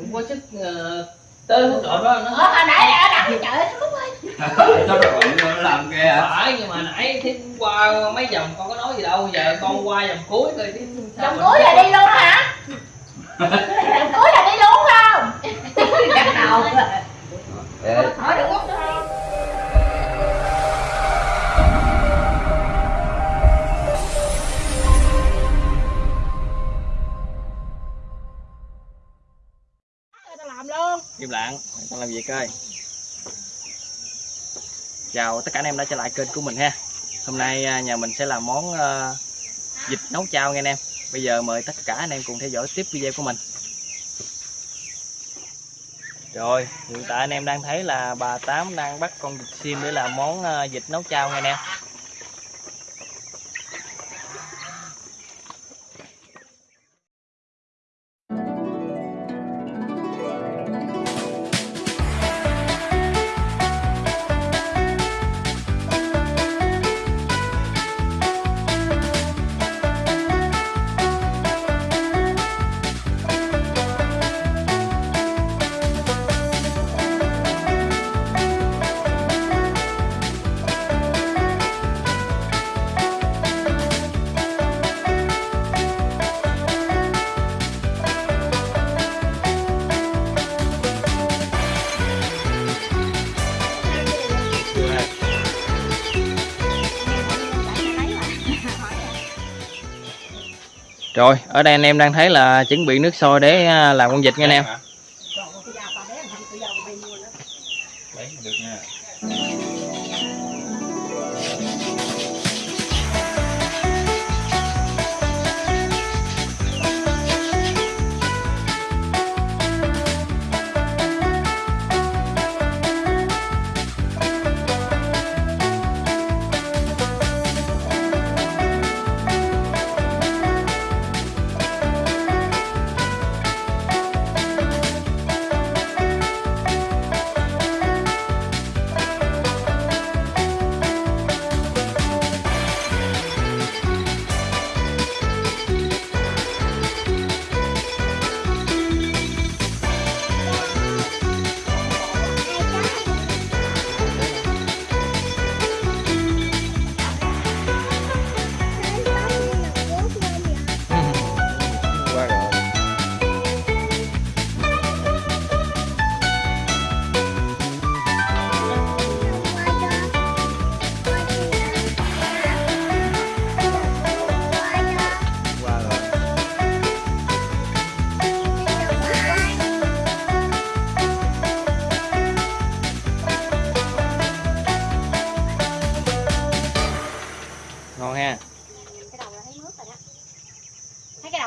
cũng có sức uh, tới hỗ trợ đó Ờ, nó hồi nãy ở đằng chợ nó lúc ơi Sao rồi nó làm kia hả? phải nhưng mà nãy thiết qua mấy vòng con có nói gì đâu giờ con qua vòng cuối rồi sao Vòng cuối là đi luôn hả? Vòng cuối là đi luôn không? Chắc đầu Hỏi được? Im lặng. Con làm việc coi chào tất cả anh em đã trở lại kênh của mình ha. Hôm nay à, nhà mình sẽ làm món à, vịt nấu chao nghe anh em. Bây giờ mời tất cả anh em cùng theo dõi tiếp video của mình. Rồi, hiện tại anh em đang thấy là bà tám đang bắt con vịt sim để làm món à, vịt nấu chao nghe anh em. Rồi ở đây anh em đang thấy là chuẩn bị nước sôi để à, làm con vịt nha anh em. Dạ.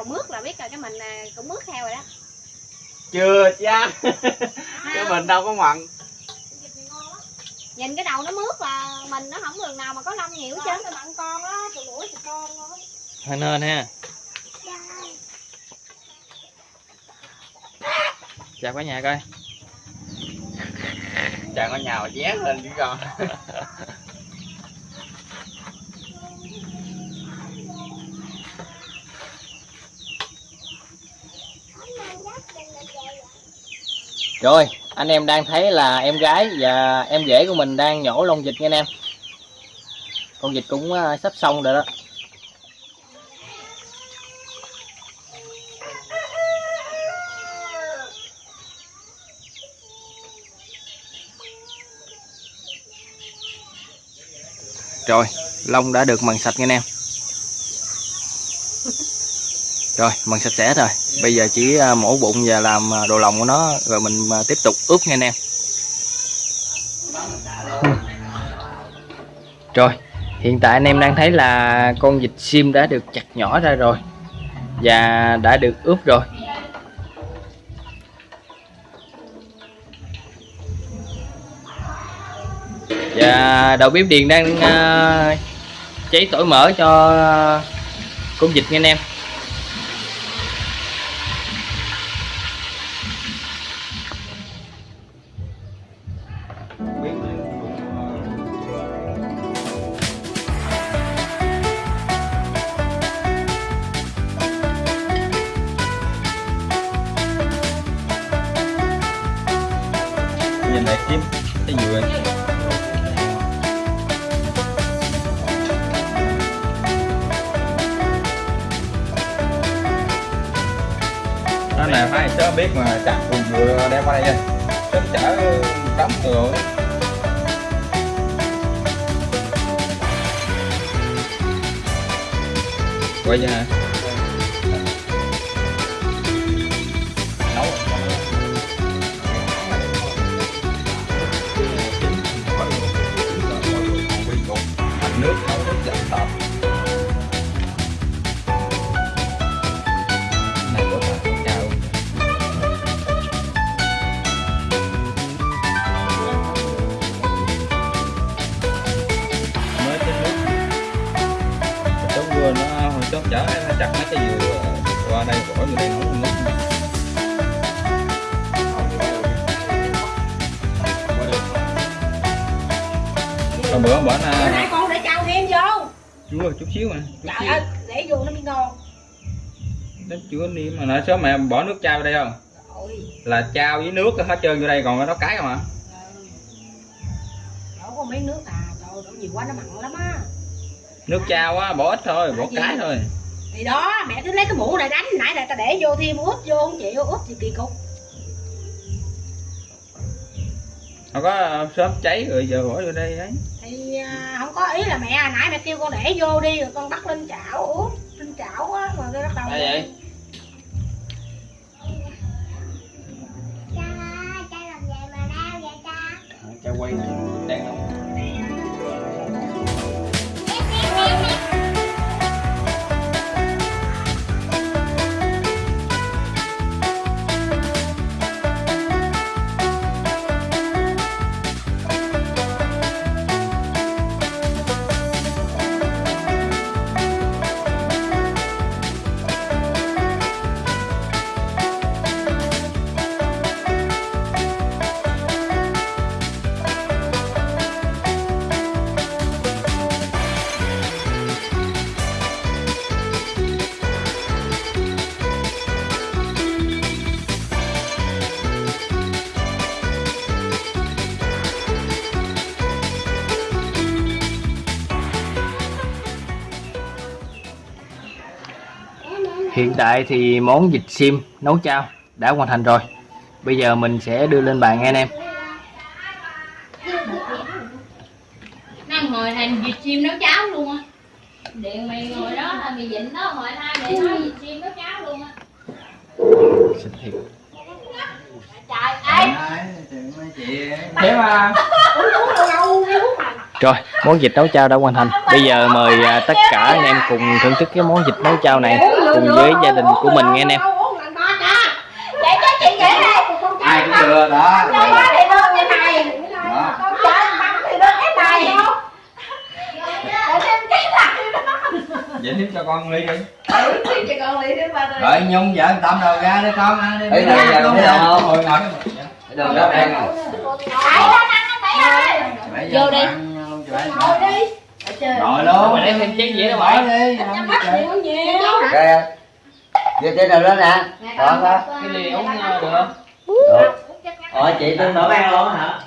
Đầu mướt là biết rồi cái mình à, cũng mướt theo rồi đó. Chưa cha. Cái mình đâu có mặn. Nhìn cái đầu nó mướt là mình nó không đường nào mà có lông nhiều hết trơn. Mặn con á, tụi mũi tụi con á hơi nên ha. Chào. Cả nhà coi. Chàng có nhào vé lên chứ con. rồi, anh em đang thấy là em gái và em rể của mình đang nhổ lông vịt nha anh em. Con vịt cũng à, sắp xong rồi đó. Rồi, lông đã được mần sạch nha anh em rồi mình sạch sẽ rồi. Bây giờ chỉ à, mổ bụng và làm à, đồ lòng của nó rồi mình à, tiếp tục ướp nha anh em. Rồi hiện tại anh em đang thấy là con vịt sim đã được chặt nhỏ ra rồi và đã được ướp rồi. Và đầu bếp điền đang uh, cháy tỏi mỡ cho con vịt nha anh em. Biết mà chặt cùng dừa đem qua đây nha sớm chở đóng rồi quay nha. Chặt mấy cái dừa qua đây bỏ vô đây nấu nước còn bữa bữa nay con để trao thêm vô. Chúa chút xíu mà chút trời xíu. ơi để vô nó mới ngon. Nó chưa niêm mà nãy sớm mẹ bỏ nước trao vô đây không? Rồi là trao với nước hết trơn vô đây còn nó cái không à đổ có mấy nước à. Trời đổ nhiều quá nó mặn lắm á. Nước trao á bỏ ít thôi bỏ cái thôi thì đó mẹ cứ lấy cái mũ này đánh. Nãy là ta để vô thêm ướp vô không chịu ướp thì kỳ cục. Không có sớm cháy rồi giờ bỏ vô đây đấy thì à, không có ý là mẹ nãy mẹ kêu con để vô đi rồi con bắt lên chảo ướp lên chảo á rồi cái bắt đầu Đây vậy? Cha quay này Hiện tại thì món vịt sim nấu chao đã hoàn thành rồi. Bây giờ mình sẽ đưa lên bàn nghe anh em. Đang ngồi thành vịt chim nấu cháo luôn á Điện mày ngồi đó là mày dịnh đó ngồi hai để nói vịt chim nấu cháo luôn á Xinh thiệt. Trời ơi Thế mà Rồi, món vịt nấu chao đã hoàn thành. Bây giờ mời à, tất cả anh em cùng thưởng thức cái món vịt nấu chao này cùng với gia đình của mình nghe anh em. để cho chị dễ đây ai cũng được đó cho ba thì đơn cái này đó con chơi bắn thì đơn cái này để thêm cái này vậy thêm cho con ly đi cho con ba rồi nhung vợ tâm rồi ra đi con ha đi Ấy, đây giờ không? ngồi ngồi Đường đó ăn bé ơi Vô đi. ngồi đi ngồi luôn. Mà đem thêm chén dĩa đâu mọi. đi. Nhắm mắt nhiều. Nhiều Kìa. Giờ trên đầu đó nè. Còn đó. Cái ly uống ờ, được không? Được. Ủa chị tôi mở ăn luôn hả?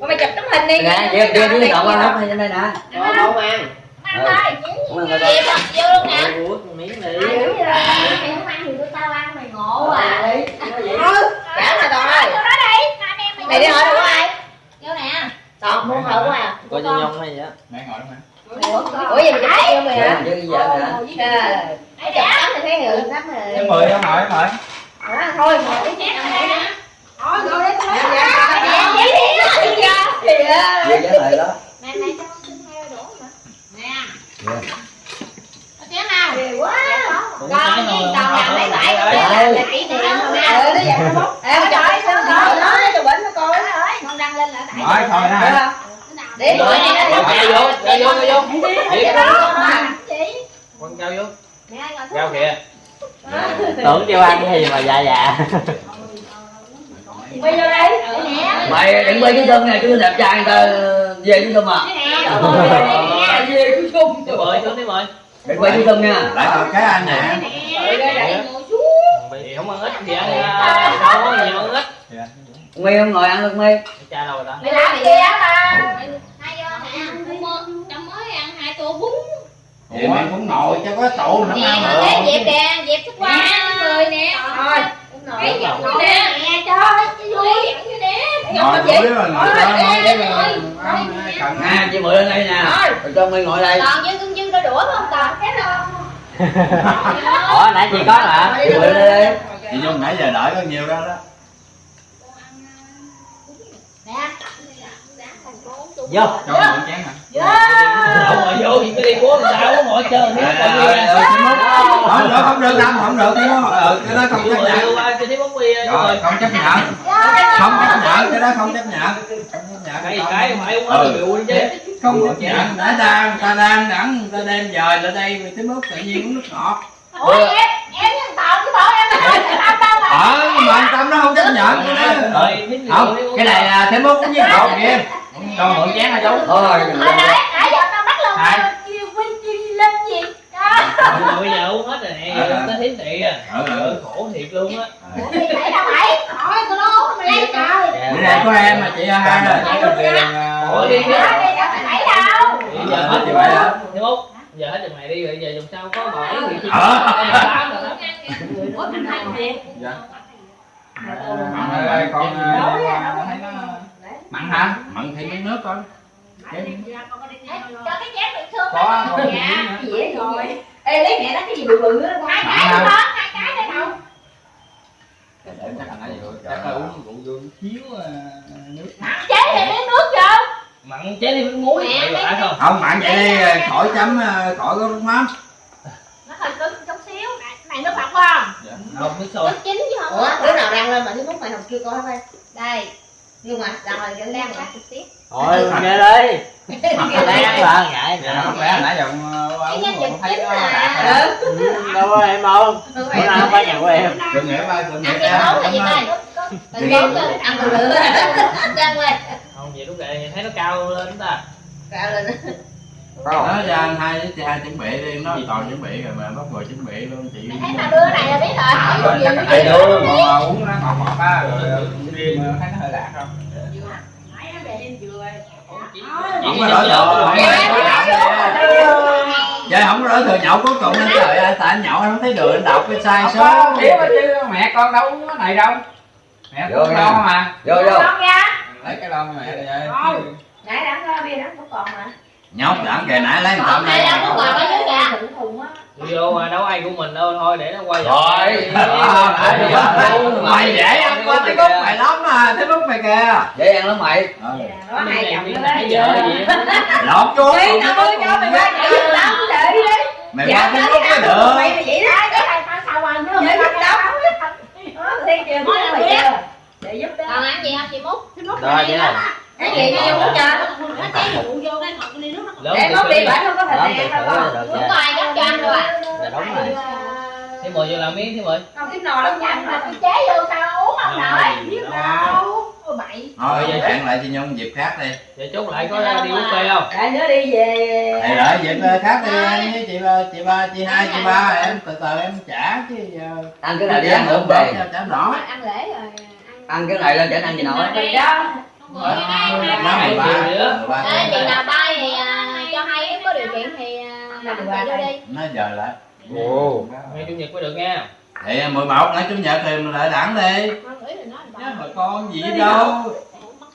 Con mày chụp tấm hình đi. Nè, đưa đưa đưa cậu qua lúc này đây nè. Có không ăn. Ăn thôi Cũng ăn rồi Vô luôn nè miếng đi Mày không ăn thì tụi tao ăn mày ngộ à Ừ Trả mà rồi Vô đó đi Mày đi hỏi đâu có ai Vô nè Toàn mua hỏi của à Có cho nhông hay vậy? mẹ ngồi đó mà Ủa gì mày chụp vô mày hả? Chứ giờ nè Trời Chụp tấm thì thấy người lắm rồi. Em mời em mời em mời À, thôi ngồi cái chén này nè thôi ngồi đấy thôi. Dạ vậy giá lại đó Nè nè cho con xin theo đũa mà. Nè Dạ. Có chén nào Ghê quá. Con với toàn làm mấy bãi Đấy. là kỷ niệm không nè nó vậy nó bốc em trời sao nó nó cho bệnh nó coi. Con đăng lên là đại nói thôi đó hả để vô, cho vô, cho vô. vậy đó chị. Con trao vô. Nè ngồi xuống Trao kìa. Tưởng kêu ăn cái gì mà dạ dạ. Quay vô đây. Nè. Mày đừng quay cái thân này chứ đẹp trai người ta về cái thân mà. Về cứ chung Tiếp mời, xuống tiếp mời. Đừng quay cái thân nha. Lại còn cái anh nè. Thì không ăn ít thì ăn ờ, đâu có nhiều ăn ít. Mi không ngồi ăn được mi cha đâu rồi ta? Mày làm gì á ba hai do mẹ ăn cũng trong mới ăn hai tô bún vậy mày cũng ngồi cho có tụ nữa nè. Ăn mà được dẹp nè dẹp thức qua người nè thôi cái ngồi giọng ngồi như nè. Nè cho chứ vui nè ngồi ngồi với mình ngồi cho ngồi với ăn cần à chị mượn lên đây nè rồi cho mi ngồi đây. Còn dưng dưng dưng đôi đũa không còn cái đâu ủa nãy chị có hả? Chị mượn lên đây chị nhung nãy giờ đợi có nhiều đó? Đó vô. Cho mượn chén hả? Không ngồi vô. Thì đi làm sao có ngồi chơi nếu Ờ, còn bia không được không được không không được cái đó ờ, cái đó không chấp nhận. vô rồi không chấp nhận. Không chấp nhận cái đó không chấp nhận. Không chấp nhận. Cái cái mà không có chứ? Không chấp nhận. Đã đang ta đang đẳng người ta đem dời lại đây mày tới mức tự nhiên uống nước ngọt. Ủa em thằng tàu chứ bộ em là không làm đâu mà? Ờ mà anh tâm nó không chấp nhận cái đó. Rồi cái này là thế mức uống với cột kìa cho mượn chén hả chú thôi hồi nãy nãy giờ tao bắt lòng Hai. tao kêu quên chi lên gì đó rồi bây giờ uống hết rồi nè giờ tới thiến thị à Ừ, ừ. Trời, khổ thiệt luôn á Ủa, mày thấy đâu mày hỏi tao đó mày lấy trời bữa nay có em mà chị hai rồi Ủa, đi Ủa, đi. đi đâu mày thấy đâu bây giờ hết chừng mày đó thế mốt giờ hết chừng mày đi rồi giờ dùng sao có hỏi gì chứ Ờ. tám rồi đó ủa mình thấy thiệt mặn ơi con ờ, thấy nó mặn hả mặn thì miếng nước con cho cái chén bị thương miếng dạ nữa. dễ rồi. Ê lấy mẹ nó cái gì bự bự á hai cái hả? hai cái đây đâu. Để chắc là nãy giờ chắc là uống rượu vô chiếu ờ, nước. Mặn chế thì miếng nước vô. Mặn chế đi với muối Mẹ, phải không? Không mặn vậy đi khỏi chấm ờ, khỏi có nước mắm. Nó hơi cứng chút xíu. Này này nước mặn phải không? Không biết sôi. Nước chín chứ không ủa đứa nào đang lên mà thứ mốt mày học chưa coi hết đây. Đây nhưng mà rồi cái đang cắt chút xíu thôi nghe đi. Đang là ngại dạ không lẽ nãy giờ ờ, vật không thấy chính nó mà đạt rồi. Ừ, đâu có em không? Bữa nào không phải nhà của em. Đừng nghĩa ba đừng nghĩa ăn cái nấu là gì ba đây từ bốn lên ăn từ lửa ăn lên không vậy lúc này thấy nó cao lên ta gạo lên nó ra anh hai chị hai chuẩn bị đi nó còn chuẩn bị rồi mà bắt người chuẩn bị luôn chị thấy tao đưa này là biết rồi. Hỏi rồi gì chắc đầy đủ mà uống nó ngọt ngọt á rồi riêng thấy nó hơi lạc không? Không có đỡ thừa Vậy không có đỡ thừa nhậu cuối cùng anh trời ơi tại anh nhậu anh không thấy đường anh đọc cái sai số. mẹ con đâu có này đâu. Mẹ nha. lo mà. Vô vô. Con lấy cái lon mẹ vậy. Nãy đã có bia đã có còn mà nhóc đẳng kìa nãy lấy thùng á vô mà đâu ai của mình đâu. Thôi để nó quay rồi. Mày dễ ăn qua cái bút mày lắm mà cái bút mày kìa. Dễ ăn lắm mày. Nó nó lọt tao ơi cho mày qua nhảy giúp tao để đi. Mày qua cái bút mới được. mày vậy đó. Cái này tao sao ăn chứ phải tao đó đi kìa nói là mày để giúp đó còn ăn gì không chị mút? Rồi vậy này cái gì cho vô cho? Lớn để mốt đi bển không có thịt được nha có ai gấp cho anh à dạ đúng rồi thế mời vô làm miếng thế mời không cái nồi lắm nhanh mà cái chế vô sao uống không nổi biết đâu bậy thôi giờ hẹn lại cho nhung dịp khác đi giờ chốt lại có đi buffet không để nữa đi về thì đợi dịp khác đi anh với chị ba chị ba chị hai chị ba em từ từ em trả chứ giờ ăn cái này đi ăn nữa về trả nổi ăn lễ rồi ăn cái này lên chẳng ăn gì nổi đi đó mười ba Hai triệu nữa. mười ba vô đi. Nó giờ lại. Ồ. Ngày chủ nhật mới được nha. Thì 11 ngày chủ nhật thì mình lại đẳng đi. Chứ mà con gì đâu?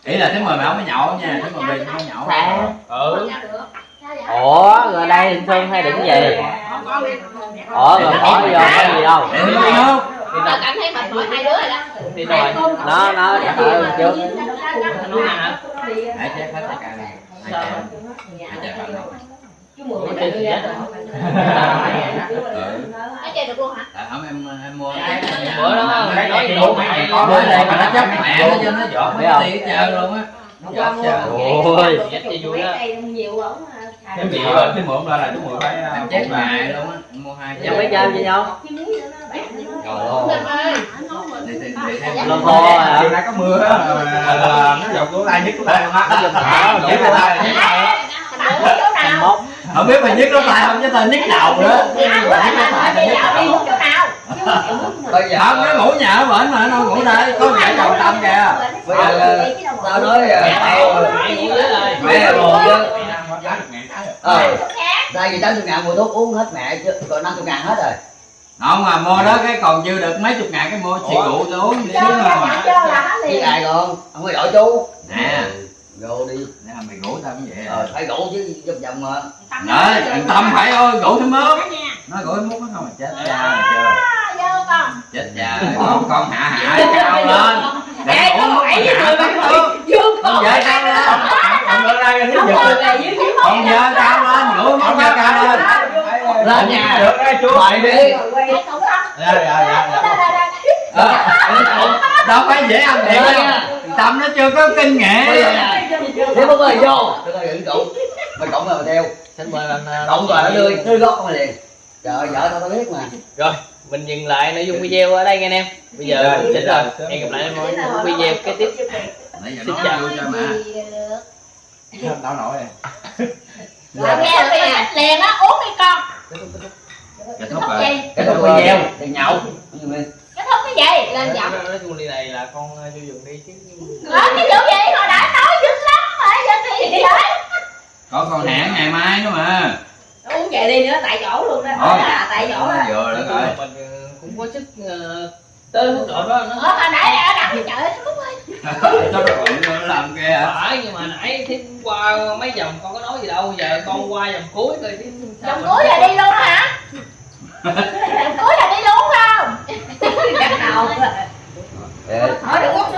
ý là thứ mười mày không có nhậu nha thứ mười mày không có nhậu ừ. Ủa rồi đây hình xuân hay đừng gì ủa rồi bỏ vô có gì đâu? Để nó không? Tao cảm thấy mệt mỏi hai đứa rồi đó. Đi rồi nó nó để thử trước nó hả? hãy check hết tất cả này. Hãy check hãy Ủa, chơi gì vậy? ừ. Nó chơi được luôn hả? tại không em em mua bữa đó cái nói mày có mới đây mà nó chấp mẹ nó cho nó Biết mấy không? tiền trơn luôn á. Nó ôi Dắt cho vui đó nhiều ổng cái gì rồi cái mượn ra là cái mượn phải em chết mẹ luôn á. Em mua hai em biết chơi gì nhau rồi luôn đi tìm đi thêm lô khô hả chiều nay có mưa á là nó dọc của ai nhất của tay luôn á? nó dọc của tay Tao muốn chỗ thành mốt không biết mày nhức nó tay không chứ tao nhức đầu nữa Đi nó tay đi chỗ nào bây giờ không nó ngủ nhà ở bển mà nó ngủ đây có vợ chồng tâm kìa bây giờ tao nói ờ, tao mẹ buồn chứ ờ tại vì tám chục ngàn mua thuốc uống hết mẹ chứ còn năm chục ngàn hết rồi không mà mua đó cái còn dư được mấy chục ngàn cái mua xì rượu tôi uống xíu mà cho liền ai còn không có giỏi chú nè vô đi. Nè mày ngủ tao cũng vậy ờ phải đủ chứ giúp chồng mà. Đấy thằng tâm phải ơi ngủ thêm mướp. Nó thêm mướp nó không mà chết cha chưa. vô con. Chết cha con con hạ hạ cao lên. để ngủ mướp hạ tắm nước. con. Vợ cao lên. Con vợ ra cái thứ con vợ cao lên. Ngủ con vợ cao lên. lên. Nhà. Được đây chú mày đi. Dạ dạ dạ Đây, đây, đây. Ờ, đâu phải dễ ăn điện tâm nó chưa có kinh nghiệm thế bố ơi vô tôi coi đừng cụng mày cụng rồi mà theo. Xin mời bạn à, cụng rồi nó đưa đưa gót con liền. Trời ơi vợ tao tao biết mà. Rồi mình dừng lại nội dung video ở đây nha anh em bây giờ Rồi, xin rồi. hẹn gặp lại em ở những video kế tiếp. Nãy giờ Xin nói chào. vô cho mà. Tao nổi Rồi nghe được nè liền á uống đi con. Kết thúc thúc rồi. cái thằng video. Thì nhậu. Cái thúc cái gì? Lên giọng. nói chung ly này là con cho dùng đi chứ. Nói cái vụ gì? Hồi đi hết có còn hẹn ngày mai nữa mà. Nó uống về đi nữa tại chỗ luôn đó. Thôi, là tại chỗ đó. Vừa đó rồi. mình ờ, cũng có sức ờ, tới lúc độ đó nó hết hồi nãy ở đặng trời ơi phút ơi nó bận làm kìa phải nhưng mà nãy thì qua mấy vòng con có nói gì đâu. Giờ con qua vòng cuối rồi chứ vòng cuối là đi luôn hả? Vòng cuối là đi luôn không? Cắt nào hỏi được quốc